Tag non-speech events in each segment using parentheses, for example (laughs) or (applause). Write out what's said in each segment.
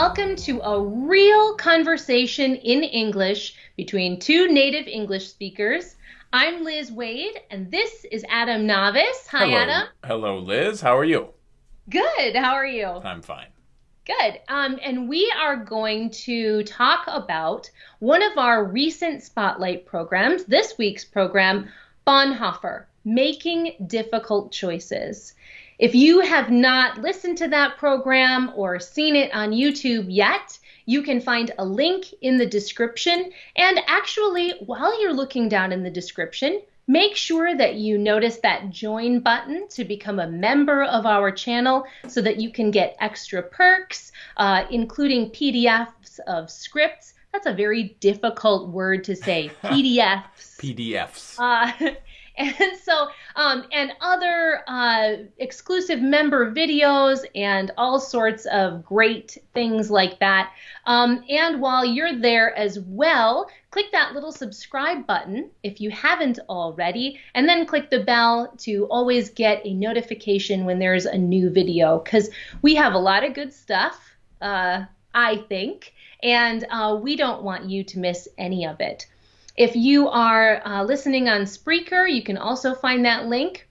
welcome to a real conversation in English between two native English speakers. I'm Liz Waid, and this is Adam Navis. Hi, Hello. Adam. Hello, Liz. How are you? Good. How are you? I'm fine. Good. Um, and we are going to talk about one of our recent spotlight programs, this week's program, Bonhoeffer Making Difficult Choices. If you have not listened to that program or seen it on YouTube yet, you can find a link in the description. And actually, while you're looking down in the description, make sure that you notice that join button to become a member of our channel so that you can get extra perks, uh, including PDFs of scripts. That's a very difficult word to say, (laughs) PDFs. PDFs. Uh, and so um, and other uh, exclusive member videos and all sorts of great things like that. Um, and while you're there as well click that little subscribe button if you haven't already and then click the bell to always get a notification when there's a new video because we have a lot of good stuff uh, i think and uh, we don't want you to miss any of it if you are uh, listening on Spreaker, you can also find that link.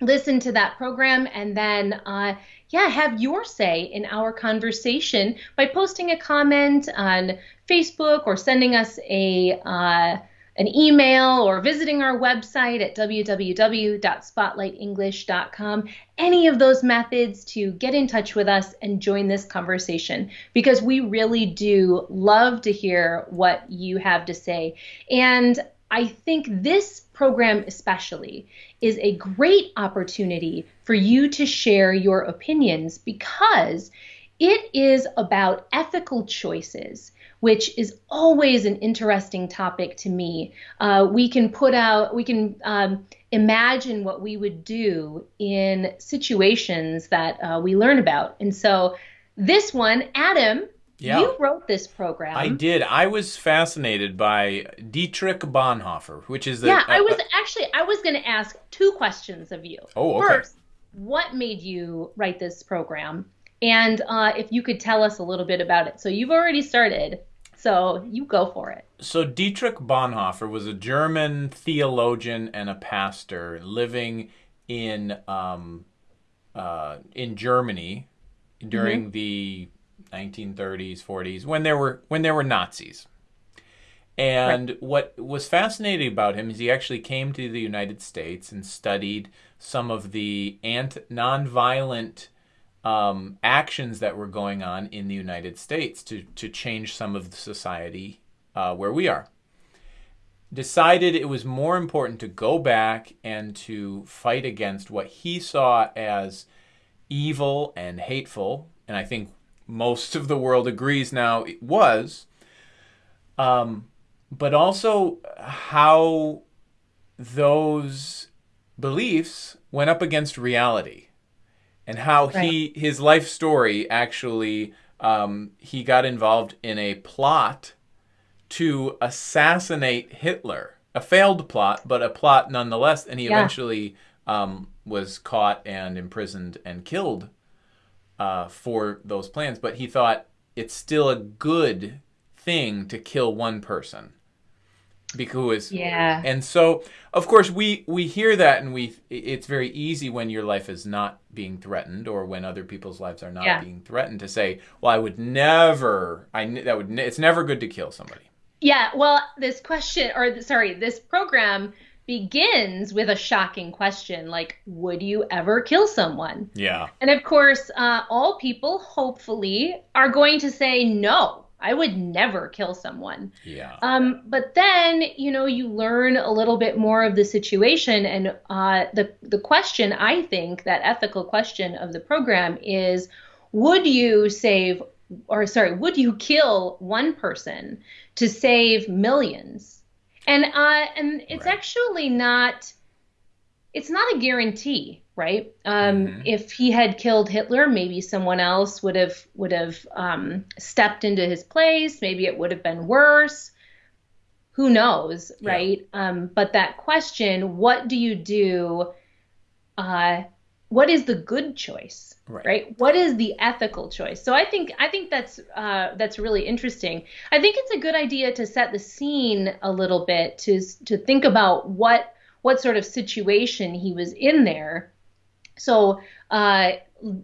Listen to that program and then, uh, yeah, have your say in our conversation by posting a comment on Facebook or sending us a uh, an email or visiting our website at www.spotlightenglish.com. Any of those methods to get in touch with us and join this conversation because we really do love to hear what you have to say. And I think this program, especially, is a great opportunity for you to share your opinions because it is about ethical choices which is always an interesting topic to me. Uh, we can put out, we can um, imagine what we would do in situations that uh, we learn about. And so this one, Adam, Yeah. you wrote this program. I did. I was fascinated by Dietrich Bonhoeffer, which is the. yeah, I uh, was actually I was going to ask two questions of you. Oh, okay. First, what made you write this program? And uh, if you could tell us a little bit about it. So you've already started, so you go for it. So Dietrich Bonhoeffer was a German theologian and a pastor living in um, uh, in Germany during the 1930s, 40s when there were when there were Nazis. And what was fascinating about him is he actually came to the United States and studied some of the ant nonviolent um, actions that were going on in the United States to to change some of the society uh, where we are. Decided it was more important to go back and to fight against what he saw as evil and hateful, and I think most of the world agrees now it was. Um, but also how those beliefs went up against reality and how he his life story actually um, he got involved in a plot to assassinate Hitler, a failed plot, but a plot nonetheless, and he Yeah. eventually um, was caught and imprisoned and killed uh, for those plans. But he thought it's still a good thing to kill one person because Yeah. and so, of course, we we hear that, and we it's very easy when your life is not being threatened, or when other people's lives are not Yeah. being threatened, to say, "Well, I would never. I that would. It's never good to kill somebody." Yeah, well, this question, or sorry, this program begins with a shocking question like, would you ever kill someone? Yeah. And of course, uh, all people, hopefully, are going to say, no, I would never kill someone. Yeah. Um, but then, you know, you learn a little bit more of the situation, and uh, the the question I think that ethical question of the program is, would you save, or sorry, would you kill one person to save millions? And uh, and it's Right. actually not, it's not a guarantee, right? Um, Mhm. If he had killed Hitler, maybe someone else would have would have um, stepped into his place. Maybe it would have been worse. Who knows, Yeah. right? Um, but that question, what do you do uh, what is the good choice Right. right, what is the ethical choice so i think i think that's uh, that's really interesting i think it's a good idea to set the scene a little bit to to think about what what sort of situation he was in there so uh,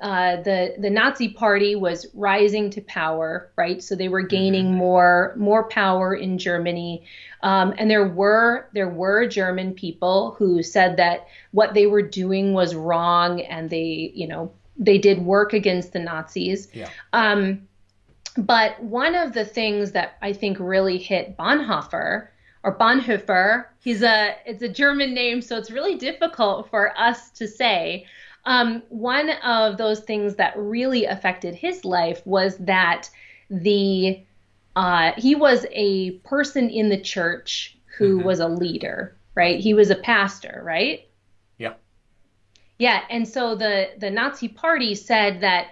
uh, the the Nazi Party was rising to power, right? So they were gaining more more power in Germany, um, and there were there were German people who said that what they were doing was wrong, and they you know they did work against the Nazis. Yeah. Um, but one of the things that I think really hit Bonhoeffer or Bonhoeffer, he's a it's a German name, so it's really difficult for us to say. Um, one of those things that really affected his life was that the uh, he was a person in the church who was a leader, right? He was a pastor, right? Yeah. Yeah, and so the the Nazi Party said that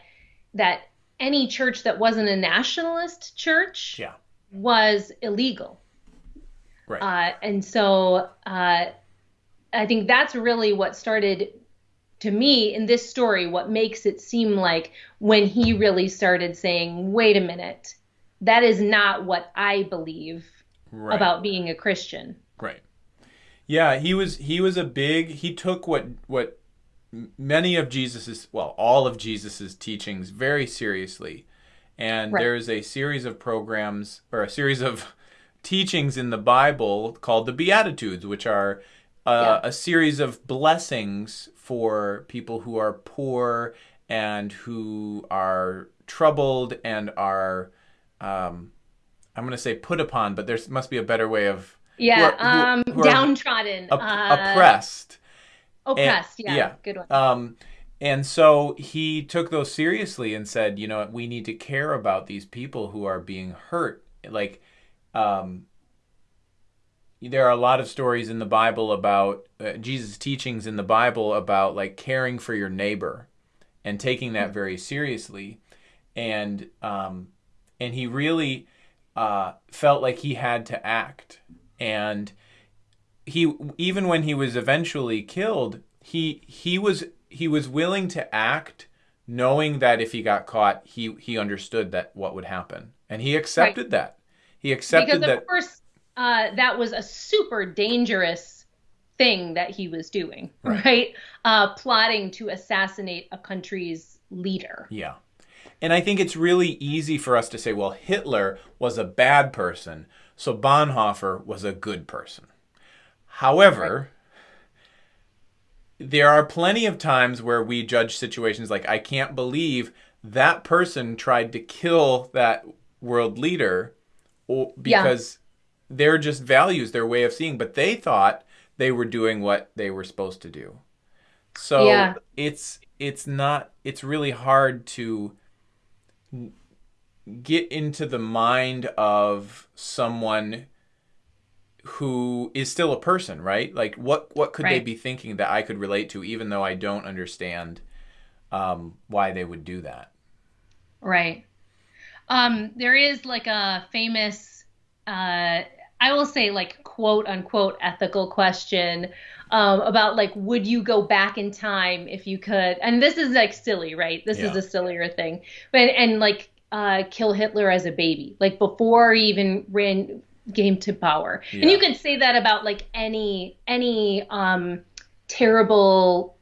that any church that wasn't a nationalist church Yeah. was illegal. Right. Uh, and so uh, I think that's really what started to me in this story, what makes it seem like when he really started saying, wait a minute, that is not what I believe right. about being a Christian. Right. Yeah, he was he was a big he took what what many of Jesus's well, all of Jesus's teachings very seriously. And Right. there's a series of programs or a series of teachings in the Bible called the Beatitudes, which are uh, a series of blessings for people who are poor and who are troubled and are um, I'm going to say put upon, but there must be a better way of Yeah, who are- um, who downtrodden, op- uh, oppressed. oppressed. and- yeah, yeah. good one. Um, and so he took those seriously and said, you know, we need to care about these people who are being hurt. Like, um, there are a lot of stories in the Bible about uh, Jesus' teachings in the Bible about like caring for your neighbor and taking that very seriously. And um, and he really uh, felt like he had to act. And he even when he was eventually killed, he he was he was willing to act knowing that if he got caught, he he understood that what would happen. And he accepted that. He accepted because that of course uh, that was a super dangerous thing that he was doing, right? Uh, plotting to assassinate a country's leader. Yeah. And I think it's really easy for us to say, well, Hitler was a bad person, so Bonhoeffer was a good person. However, there are plenty of times where we judge situations like, I can't believe that person tried to kill that world leader or, Yeah. because they're just values, their way of seeing, but they thought they were doing what they were supposed to do. So Yeah. it's it's not it's really hard to get into the mind of someone who is still a person, right? Like what what could they be thinking that I could relate to even though I don't understand um, why they would do that. Right. Um, there is like a famous, uh, I will say like quote unquote ethical question um, about like, would you go back in time if you could? And this is like silly, right? This is a sillier thing, but and like uh, kill Hitler as a baby, like before he even ran game to power. And you could say that about like any any um, terrible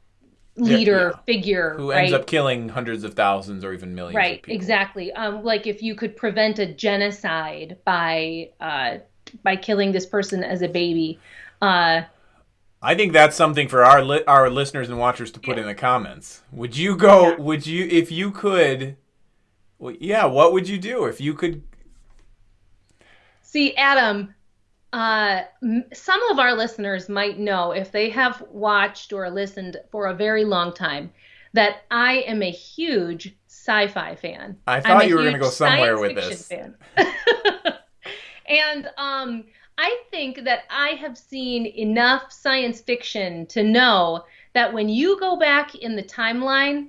leader yeah. figure, Who right? ends up killing hundreds of thousands or even millions Right, of people. exactly. Um, like if you could prevent a genocide by uh, by killing this person as a baby. Uh, I think that's something for our li- our listeners and watchers to put in the comments. Would you go? Yeah. Would you if you could? Well, yeah. What would you do if you could? see, Adam, uh, m- some of our listeners might know if they have watched or listened for a very long time that I am a huge sci-fi fan. I thought you were gonna go somewhere with this. fan. (laughs) and um, I think that I have seen enough science fiction to know that when you go back in the timeline,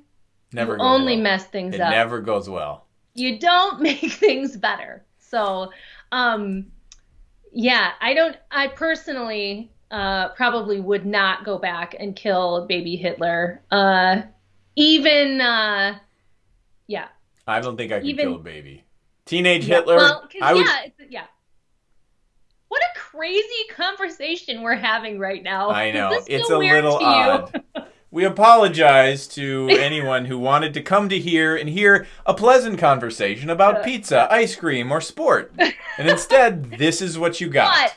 Never you only well. mess things It up. never goes well. You don't (laughs) make things better. So, um, yeah, I don't. I personally uh, probably would not go back and kill baby Hitler. Uh, even, uh, yeah. I don't think I could Even- kill a baby. Teenage Yeah, Hitler. Well, 'cause, I yeah, it's, yeah. What a crazy conversation we're having right now. I know it's a weird little odd. (laughs) We apologize to anyone who wanted to come to here and hear a pleasant conversation about pizza, ice cream, or sport. And instead, (laughs) this is what you got. But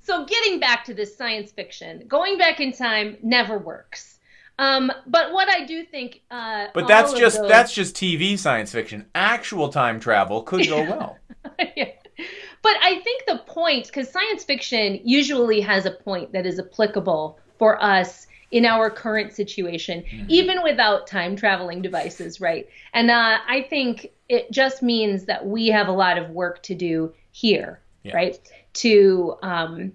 so getting back to this science fiction, going back in time never works. Um, but what I do think, uh, But that's just those- that's just TV science fiction. Actual time travel could go well. (laughs) Yeah. But I think the point, because science fiction usually has a point that is applicable for us in our current situation, Mm-hmm. even without time traveling devices, right? And uh, I think it just means that we have a lot of work to do here, Yeah. right? To um,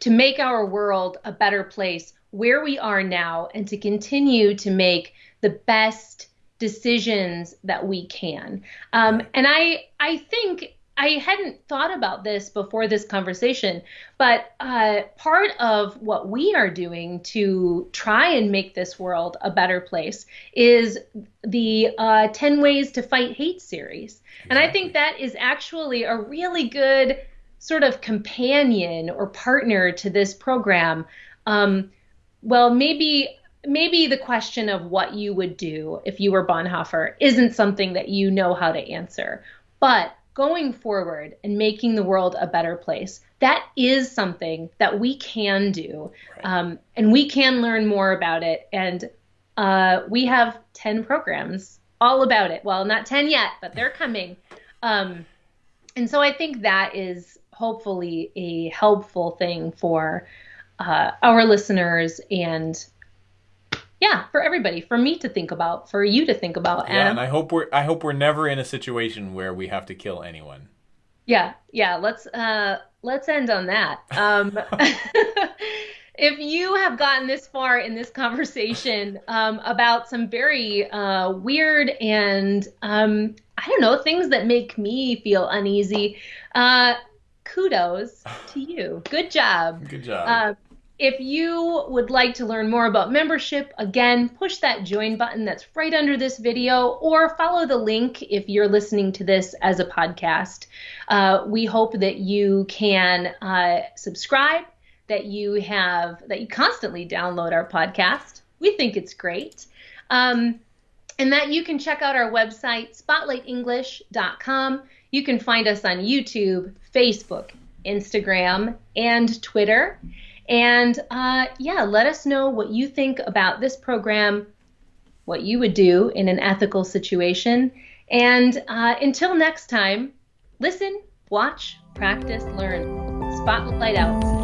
to make our world a better place where we are now, and to continue to make the best decisions that we can. Um, and I I think I hadn't thought about this before this conversation, but uh, part of what we are doing to try and make this world a better place is the uh, 10 Ways to Fight Hate series. And I think that is actually a really good sort of companion or partner to this program. Um, well, maybe maybe the question of what you would do if you were Bonhoeffer isn't something that you know how to answer. But going forward and making the world a better place, that is something that we can do. Um, and we can learn more about it. And uh, we have 10 programs all about it. Well, not 10 yet, but they're coming. Um, and so I think that is hopefully a helpful thing for uh, our listeners and yeah, for everybody, for me to think about, for you to think about. Yeah, and I hope we're I hope we're never in a situation where we have to kill anyone. Yeah, yeah. Let's uh, let's end on that. Um, (laughs) if you have gotten this far in this conversation um, about some very uh, weird and um, I don't know things that make me feel uneasy, uh, kudos to you. Good job. Good job. Uh, if you would like to learn more about membership, again, push that join button that's right under this video or follow the link if you're listening to this as a podcast. Uh, we hope that you can uh, subscribe, that you have, that you constantly download our podcast. We think it's great. Um, and that you can check out our website, spotlightenglish.com. You can find us on YouTube, Facebook, Instagram, and Twitter. And uh, yeah, let us know what you think about this program, what you would do in an ethical situation. And uh, until next time, listen, watch, practice, learn. Spotlight out.